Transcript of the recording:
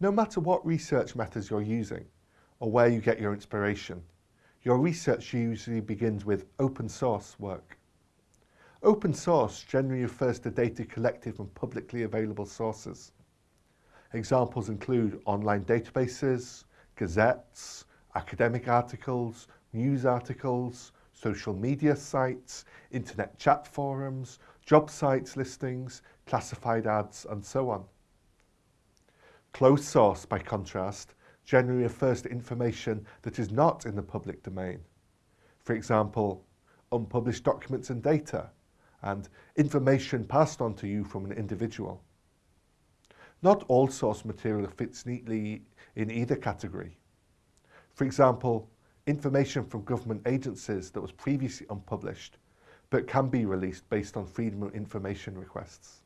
No matter what research methods you're using or where you get your inspiration, your research usually begins with open source work. Open source generally refers to data collected from publicly available sources. Examples include online databases, gazettes, academic articles, news articles, social media sites, internet chat forums, job sites listings, classified ads, and so on. Closed source, by contrast, generally refers to information that is not in the public domain. For example, unpublished documents and data, and information passed on to you from an individual. Not all source material fits neatly in either category. For example, information from government agencies that was previously unpublished but can be released based on freedom of information requests.